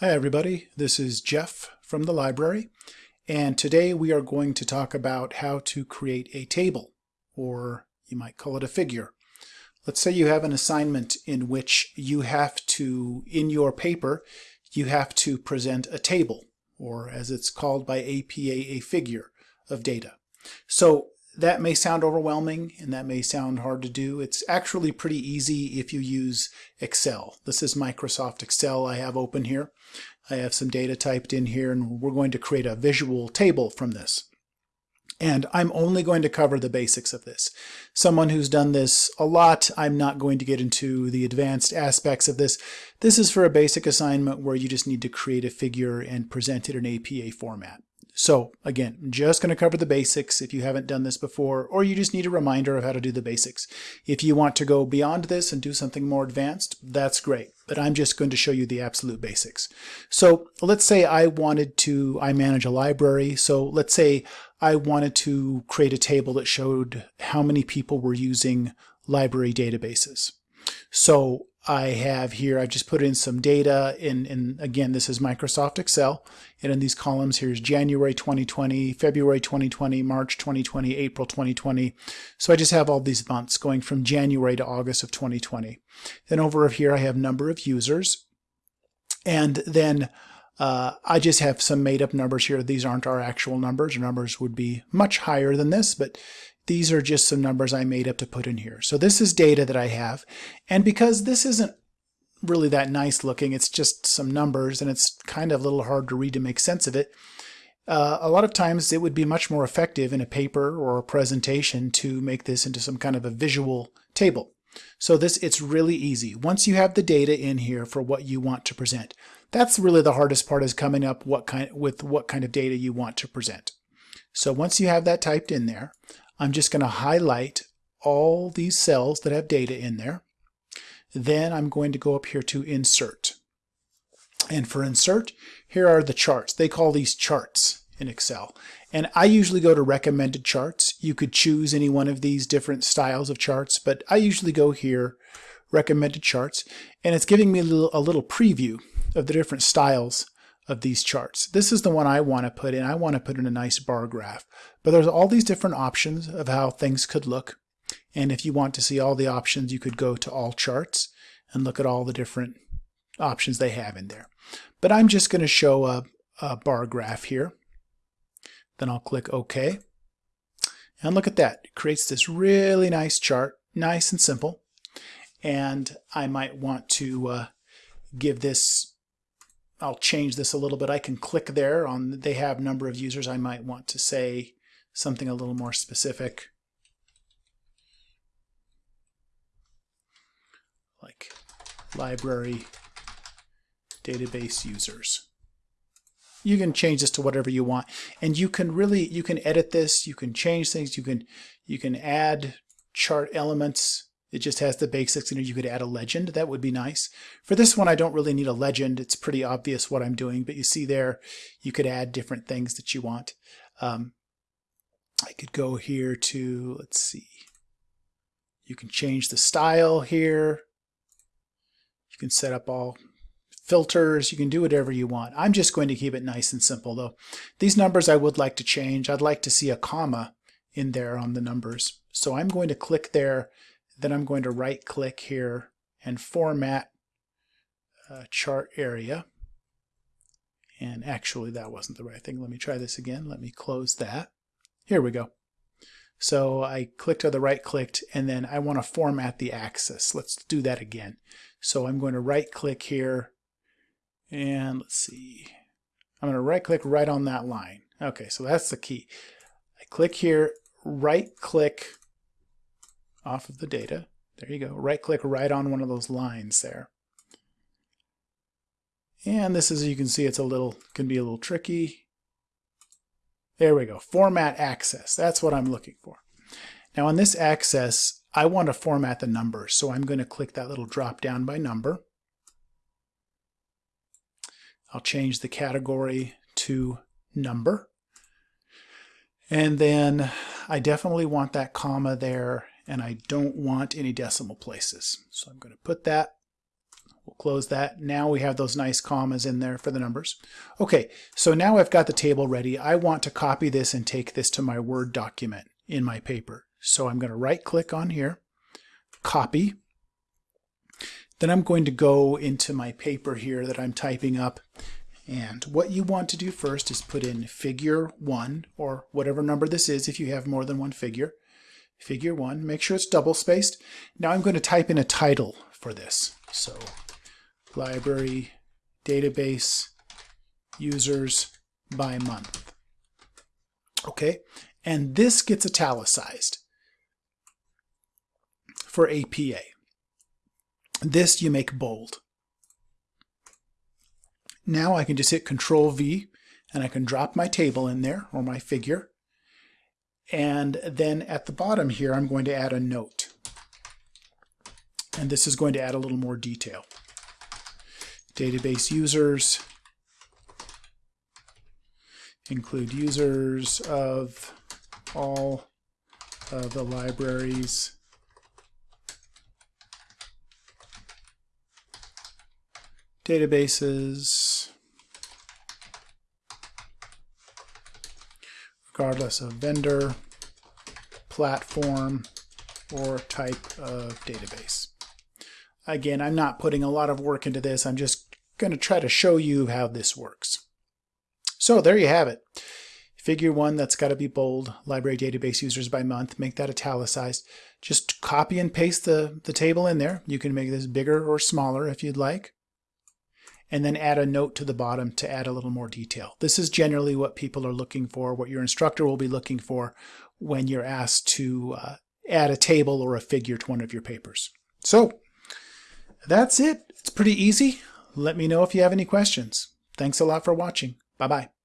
Hi everybody, this is Jeff from the library and today we are going to talk about how to create a table or you might call it a figure. Let's say you have an assignment in which you have to, in your paper, you have to present a table or as it's called by APA, a figure of data. So that may sound overwhelming and that may sound hard to do. It's actually pretty easy if you use Excel. This is Microsoft Excel I have open here. I have some data typed in here and we're going to create a visual table from this. And I'm only going to cover the basics of this. Someone who's done this a lot, I'm not going to get into the advanced aspects of this. This is for a basic assignment where you just need to create a figure and present it in APA format. So again, just going to cover the basics if you haven't done this before, or you just need a reminder of how to do the basics. If you want to go beyond this and do something more advanced, that's great. But I'm just going to show you the absolute basics. So let's say I wanted to, I manage a library. So let's say I wanted to create a table that showed how many people were using library databases. So I have here, I've just put in some data in, in, again, this is Microsoft Excel. And in these columns, here's January 2020, February 2020, March 2020, April 2020. So I just have all these months going from January to August of 2020. Then over here, I have number of users. And then uh, I just have some made up numbers here. These aren't our actual numbers. Numbers would be much higher than this, but these are just some numbers I made up to put in here. So this is data that I have. And because this isn't really that nice looking, it's just some numbers and it's kind of a little hard to read to make sense of it. Uh, a lot of times it would be much more effective in a paper or a presentation to make this into some kind of a visual table. So this it's really easy. Once you have the data in here for what you want to present, that's really the hardest part is coming up what kind with what kind of data you want to present. So once you have that typed in there, I'm just going to highlight all these cells that have data in there. Then I'm going to go up here to insert. And for insert, here are the charts. They call these charts in Excel. And I usually go to recommended charts. You could choose any one of these different styles of charts, but I usually go here, recommended charts, and it's giving me a little, a little preview of the different styles of these charts. This is the one I want to put in. I want to put in a nice bar graph. But there's all these different options of how things could look. And if you want to see all the options, you could go to all charts and look at all the different options they have in there. But I'm just going to show a, a bar graph here. Then I'll click OK. And look at that. It creates this really nice chart, nice and simple. And I might want to uh, give this I'll change this a little bit. I can click there on they have number of users. I might want to say something a little more specific. Like library database users. You can change this to whatever you want. And you can really, you can edit this, you can change things, you can, you can add chart elements it just has the basics, in and you could add a legend. That would be nice. For this one, I don't really need a legend. It's pretty obvious what I'm doing, but you see there, you could add different things that you want. Um, I could go here to, let's see, you can change the style here. You can set up all filters. You can do whatever you want. I'm just going to keep it nice and simple though. These numbers I would like to change. I'd like to see a comma in there on the numbers. So I'm going to click there then I'm going to right click here and format uh, chart area. And actually that wasn't the right thing. Let me try this again. Let me close that. Here we go. So I clicked or the right clicked and then I want to format the axis. Let's do that again. So I'm going to right click here and let's see. I'm going to right click right on that line. Okay, so that's the key. I click here, right click off of the data. There you go. Right click right on one of those lines there. And this is, you can see it's a little, can be a little tricky. There we go. Format axis. That's what I'm looking for. Now on this axis, I want to format the numbers. So I'm going to click that little drop down by number. I'll change the category to number. And then I definitely want that comma there and I don't want any decimal places. So I'm going to put that. We'll close that. Now we have those nice commas in there for the numbers. Okay, so now I've got the table ready. I want to copy this and take this to my Word document in my paper. So I'm going to right click on here, copy. Then I'm going to go into my paper here that I'm typing up. And what you want to do first is put in figure 1, or whatever number this is if you have more than one figure. Figure 1, make sure it's double spaced. Now I'm going to type in a title for this. So library database users by month. Okay, and this gets italicized for APA. This you make bold. Now I can just hit Control V and I can drop my table in there or my figure. And then at the bottom here, I'm going to add a note. And this is going to add a little more detail. Database users include users of all of the libraries databases regardless of vendor, platform, or type of database. Again, I'm not putting a lot of work into this. I'm just going to try to show you how this works. So there you have it. Figure one, that's got to be bold. Library database users by month. Make that italicized. Just copy and paste the, the table in there. You can make this bigger or smaller if you'd like. And then add a note to the bottom to add a little more detail. This is generally what people are looking for, what your instructor will be looking for when you're asked to uh, add a table or a figure to one of your papers. So that's it. It's pretty easy. Let me know if you have any questions. Thanks a lot for watching. Bye-bye.